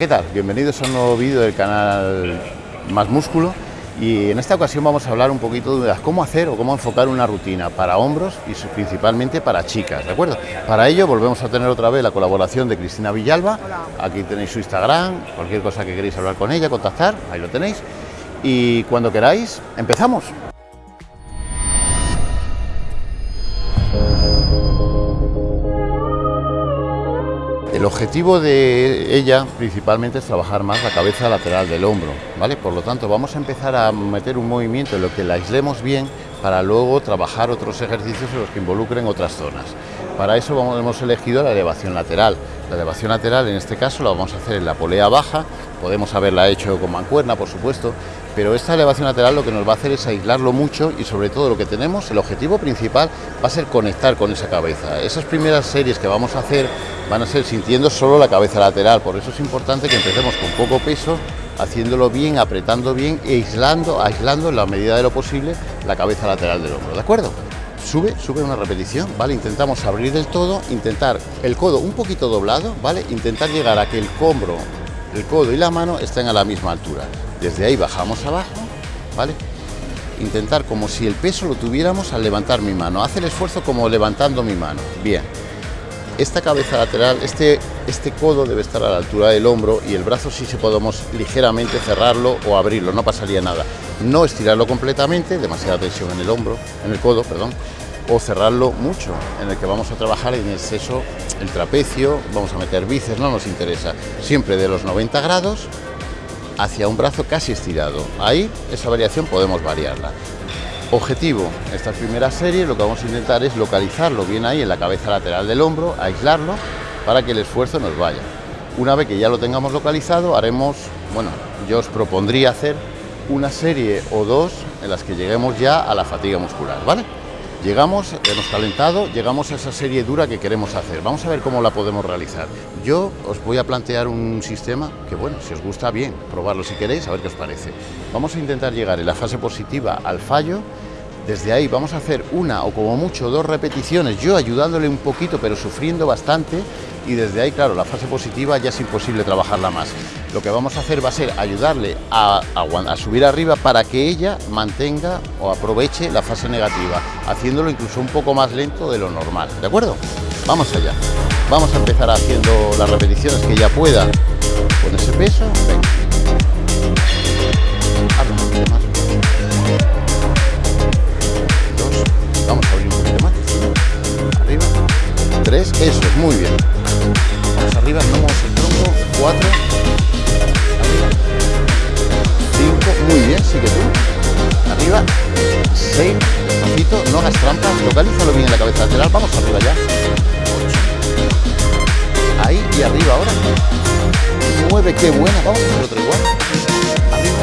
¿Qué tal? Bienvenidos a un nuevo vídeo del canal Más Músculo y en esta ocasión vamos a hablar un poquito de cómo hacer o cómo enfocar una rutina para hombros y principalmente para chicas, ¿de acuerdo? Para ello volvemos a tener otra vez la colaboración de Cristina Villalba, aquí tenéis su Instagram, cualquier cosa que queréis hablar con ella, contactar, ahí lo tenéis y cuando queráis, empezamos. Objetivo de ella principalmente es trabajar más la cabeza lateral del hombro, ¿vale? Por lo tanto, vamos a empezar a meter un movimiento en lo que la aislemos bien para luego trabajar otros ejercicios en los que involucren otras zonas. Para eso hemos elegido la elevación lateral. La elevación lateral en este caso la vamos a hacer en la polea baja, podemos haberla hecho con mancuerna por supuesto, pero esta elevación lateral lo que nos va a hacer es aislarlo mucho y sobre todo lo que tenemos, el objetivo principal va a ser conectar con esa cabeza. Esas primeras series que vamos a hacer van a ser sintiendo solo la cabeza lateral, por eso es importante que empecemos con poco peso, haciéndolo bien, apretando bien e aislando, aislando en la medida de lo posible la cabeza lateral del hombro, ¿de acuerdo? sube, sube una repetición, ¿vale? Intentamos abrir del todo, intentar el codo un poquito doblado, ¿vale? Intentar llegar a que el hombro, el codo y la mano estén a la misma altura. Desde ahí bajamos abajo, ¿vale? Intentar como si el peso lo tuviéramos al levantar mi mano. Hace el esfuerzo como levantando mi mano. Bien. Esta cabeza lateral, este, este codo debe estar a la altura del hombro y el brazo sí se podemos ligeramente cerrarlo o abrirlo, no pasaría nada. No estirarlo completamente, demasiada tensión en el hombro, en el codo, perdón, o cerrarlo mucho, en el que vamos a trabajar en exceso el trapecio, vamos a meter bíceps, no nos interesa, siempre de los 90 grados hacia un brazo casi estirado. Ahí esa variación podemos variarla. Objetivo, esta primera serie lo que vamos a intentar es localizarlo bien ahí en la cabeza lateral del hombro, aislarlo para que el esfuerzo nos vaya. Una vez que ya lo tengamos localizado, haremos, bueno, yo os propondría hacer una serie o dos en las que lleguemos ya a la fatiga muscular, ¿vale? Llegamos, hemos calentado, llegamos a esa serie dura que queremos hacer. Vamos a ver cómo la podemos realizar. Yo os voy a plantear un sistema que, bueno, si os gusta, bien, probarlo si queréis, a ver qué os parece. Vamos a intentar llegar en la fase positiva al fallo. Desde ahí vamos a hacer una o como mucho dos repeticiones, yo ayudándole un poquito, pero sufriendo bastante. Y desde ahí, claro, la fase positiva ya es imposible trabajarla más lo que vamos a hacer va a ser ayudarle a, subir arriba para que ella mantenga o aproveche la fase negativa, haciéndolo incluso un poco más lento de lo normal, ¿de acuerdo? Vamos allá. Vamos a empezar haciendo las repeticiones que ella pueda con ese peso. Venga. 3, eso es, muy bien. Vamos arriba, armamos el tronco, 4, 5, muy bien, sigue tú, arriba, 6, despacito, no hagas trampas, localízalo bien en la cabeza lateral, vamos arriba ya, 8, ahí y arriba ahora, 9, qué buena, vamos a hacer otro igual, arriba,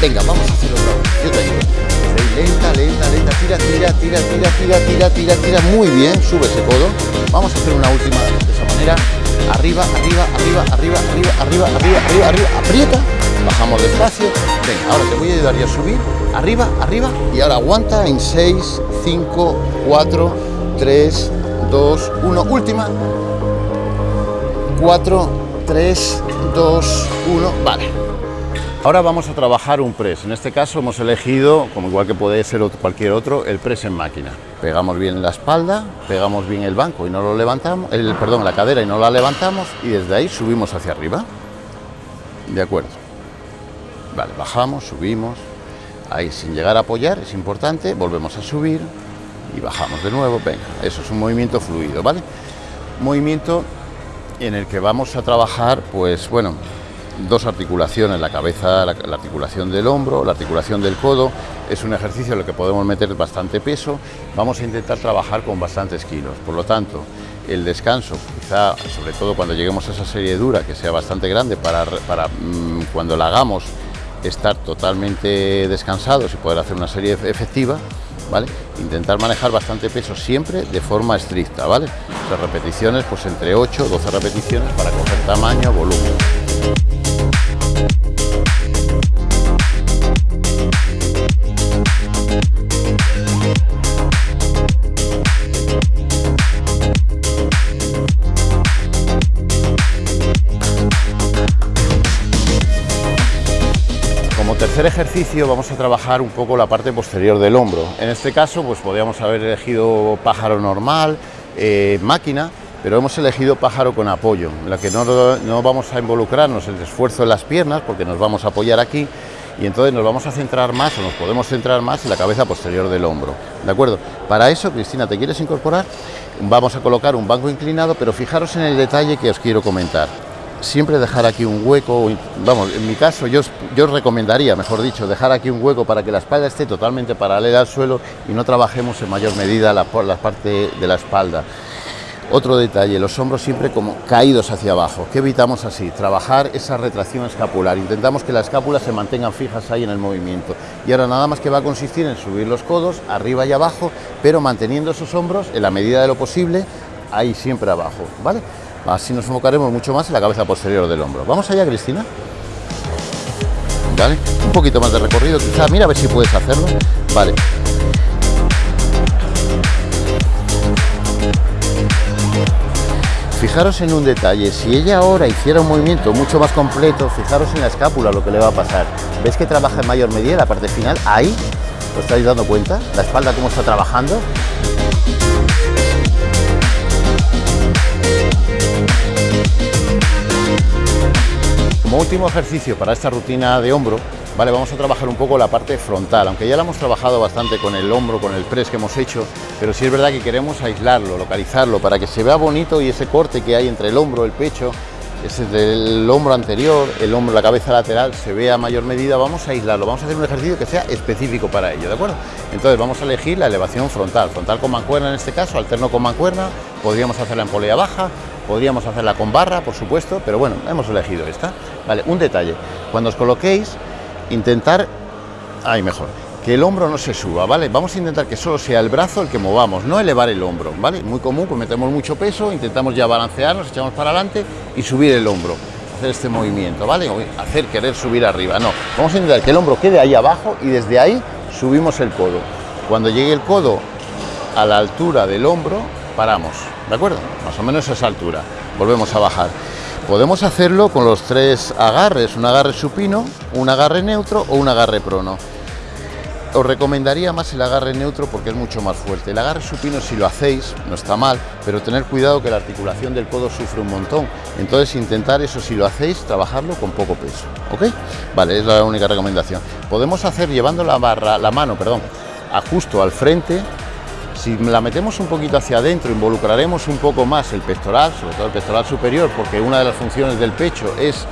venga, vamos a hacer otro, yo te ayudo. Lenta, lenta, lenta. Tira, tira, tira, tira, tira, tira, tira, tira. Muy bien. Sube ese codo. Vamos a hacer una última de esa manera arriba, arriba, arriba, arriba, arriba, arriba, arriba, arriba, arriba, aprieta, bajamos despacio, venga, ahora te voy a ayudar a subir, arriba, arriba, y ahora aguanta en 6, 5, 4, 3, 2, 1, última, 4, 3, 2, 1, vale. Ahora vamos a trabajar un press, en este caso hemos elegido, como igual que puede ser cualquier otro, el press en máquina. Pegamos bien la espalda, pegamos bien el banco y no lo levantamos, el, perdón, la cadera y no la levantamos y desde ahí subimos hacia arriba. De acuerdo. Vale, bajamos, subimos, ahí sin llegar a apoyar, es importante, volvemos a subir y bajamos de nuevo, venga, eso es un movimiento fluido, ¿vale? Movimiento en el que vamos a trabajar, pues bueno, dos articulaciones, la cabeza, la, articulación del hombro, la articulación del codo. Es un ejercicio en el que podemos meter bastante peso. Vamos a intentar trabajar con bastantes kilos. Por lo tanto, el descanso, quizá sobre todo cuando lleguemos a esa serie dura, que sea bastante grande para, para mm, cuando la hagamos estar totalmente descansados y poder hacer una serie efectiva, ¿vale? Intentar manejar bastante peso siempre de forma estricta, ¿vale? Las repeticiones, pues entre 8 o 12 repeticiones para coger tamaño, volumen. Tercer ejercicio vamos a trabajar un poco la parte posterior del hombro. En este caso, pues podríamos haber elegido pájaro normal, eh, máquina, pero hemos elegido pájaro con apoyo, en la que no, no vamos a involucrarnos el esfuerzo en las piernas, porque nos vamos a apoyar aquí, y entonces nos vamos a centrar más o nos podemos centrar más en la cabeza posterior del hombro. ¿De acuerdo? Para eso, Cristina, ¿te quieres incorporar? Vamos a colocar un banco inclinado, pero fijaros en el detalle que os quiero comentar. Siempre dejar aquí un hueco, vamos, en mi caso yo, yo recomendaría, mejor dicho, dejar aquí un hueco para que la espalda esté totalmente paralela al suelo y no trabajemos en mayor medida la, la parte de la espalda. Otro detalle, los hombros siempre como caídos hacia abajo. ¿Qué evitamos así? Trabajar esa retracción escapular. Intentamos que las escápulas se mantengan fijas ahí en el movimiento. Y ahora nada más que va a consistir en subir los codos arriba y abajo, pero manteniendo esos hombros en la medida de lo posible ahí siempre abajo, ¿vale? Así nos enfocaremos mucho más en la cabeza posterior del hombro. ¿Vamos allá, Cristina? ¿Vale? Un poquito más de recorrido, quizá. Mira a ver si puedes hacerlo. Vale. Fijaros en un detalle, si ella ahora hiciera un movimiento mucho más completo, fijaros en la escápula lo que le va a pasar. ¿Ves que trabaja en mayor medida la parte final? Ahí, ¿os estáis dando cuenta? La espalda cómo está trabajando. Como último ejercicio para esta rutina de hombro, Vale, vamos a trabajar un poco la parte frontal, aunque ya la hemos trabajado bastante con el hombro, con el press que hemos hecho, pero sí es verdad que queremos aislarlo, localizarlo, para que se vea bonito y ese corte que hay entre el hombro, el pecho, ese del hombro anterior, el hombro, la cabeza lateral, se vea a mayor medida, vamos a aislarlo, vamos a hacer un ejercicio que sea específico para ello, ¿de acuerdo? Entonces vamos a elegir la elevación frontal, frontal con mancuerna en este caso, alterno con mancuerna, podríamos hacerla en polea baja, podríamos hacerla con barra, por supuesto, pero bueno, hemos elegido esta. Vale, un detalle, cuando os coloquéis, intentar, ahí mejor, que el hombro no se suba, ¿vale? Vamos a intentar que solo sea el brazo el que movamos, no elevar el hombro, ¿vale? Muy común, pues metemos mucho peso, intentamos ya balancearnos, echamos para adelante y subir el hombro, hacer este movimiento, ¿vale? hacer querer subir arriba, no. Vamos a intentar que el hombro quede ahí abajo y desde ahí subimos el codo. Cuando llegue el codo a la altura del hombro, paramos, ¿de acuerdo? Más o menos a esa altura. Volvemos a bajar. Podemos hacerlo con los tres agarres, un agarre supino, un agarre neutro o un agarre prono. Os recomendaría más el agarre neutro porque es mucho más fuerte. El agarre supino si lo hacéis no está mal, pero tener cuidado que la articulación del codo sufre un montón. Entonces intentar eso si lo hacéis, trabajarlo con poco peso. ¿Ok? Vale, es la única recomendación. Podemos hacer llevando la barra, la mano, perdón, a justo al frente, si la metemos un poquito hacia adentro, involucraremos un poco más el pectoral, sobre todo el pectoral superior, porque una de las funciones del pecho es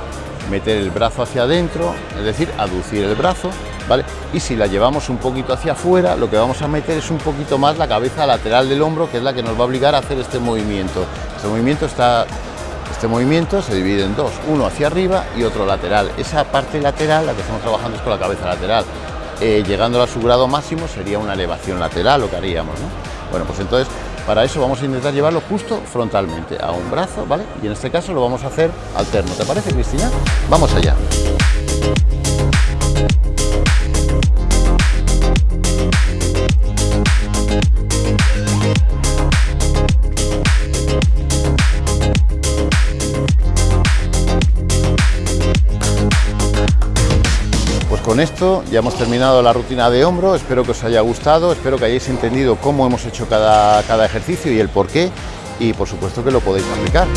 meter el brazo hacia adentro, es decir, aducir el brazo, ¿vale? Y si la llevamos un poquito hacia afuera, lo que vamos a meter es un poquito más la cabeza lateral del hombro, que es la que nos va a obligar a hacer este movimiento. Este movimiento está este movimiento se divide en dos, uno hacia arriba y otro lateral. Esa parte lateral, la que estamos trabajando es con la cabeza lateral. Eh, llegando a su grado máximo sería una elevación lateral lo que haríamos. ¿no? Bueno, pues entonces para eso vamos a intentar llevarlo justo frontalmente a un brazo, ¿vale? Y en este caso lo vamos a hacer alterno. ¿Te parece, Cristina? Vamos allá. Con esto. Ya hemos terminado la rutina de hombro, espero que os haya gustado, espero que hayáis entendido cómo hemos hecho cada, cada ejercicio y el por qué. Y por supuesto que lo podéis aplicar.